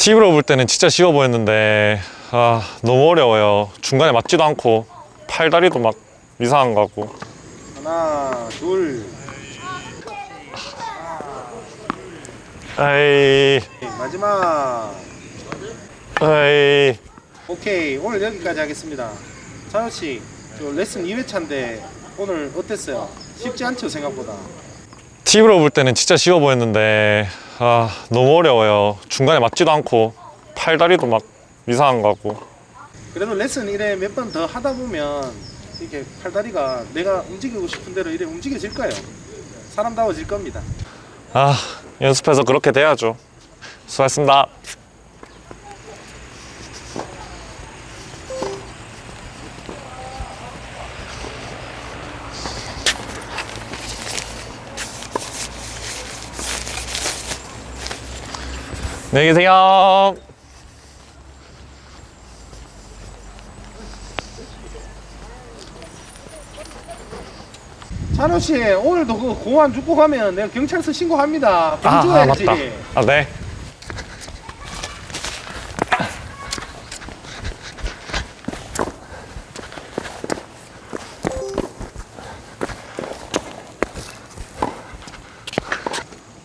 TV로 볼 때는 진짜 쉬워 보였는데 아 너무 어려워요 중간에 맞지도 않고 팔다리도 막 이상한 거 같고 하나, 둘. 에이 마지막. 에이 오케이. 오늘 여기까지 하겠습니다. 찬호 씨, 저 레슨 2회차인데 오늘 어땠어요? 쉽지 않죠, 생각보다. TV로 볼 때는 진짜 쉬워 보였는데 아 너무 어려워요 중간에 맞지도 않고 팔다리도 막 이상한 거 같고 그래도 레슨 1회 몇번 더 하다 보면 이렇게 팔다리가 내가 움직이고 싶은 대로 이래 움직여질 거예요. 사람다워질 겁니다. 아 연습해서 그렇게 돼야죠 수고하셨습니다 안녕히 계세요 찬호 씨, 오늘도 그 공안 죽고 가면 내가 경찰서 신고합니다. 아, 아 봉조해야지. 맞다 아네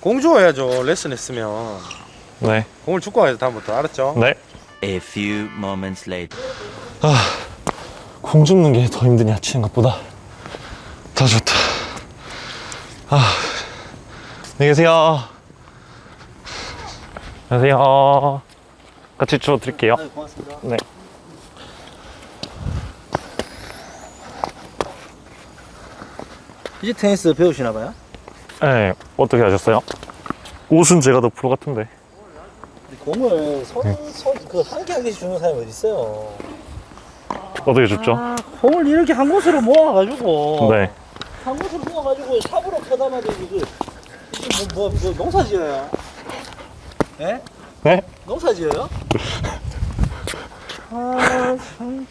공주해야죠. 레슨 했으면 네, 공을 죽고 가야죠 다음부터 알았죠? 네. A few moments later. 공 줍는 게 더 힘드냐 치는 것보다 더 좋다 아 안녕히 계세요 안녕하세요 같이 주워 드릴게요 네, 고맙습니다. 네. 이제 테니스 배우시나 봐요? 네 어떻게 하셨어요? 옷은 제가 더 프로 같은데 공을 손, 손, 그한 개 한 개씩 주는 사람이 어디 있어요? 어떻게 줬죠? 아, 공을 이렇게 한 곳으로 모아가지고. 네 한 곳으로 모아가지고 삽으로 퍼담아도 이거, 이게 뭐, 뭐, 뭐 농사 지어요? 예? 네? 농사 지어요? 아, 참.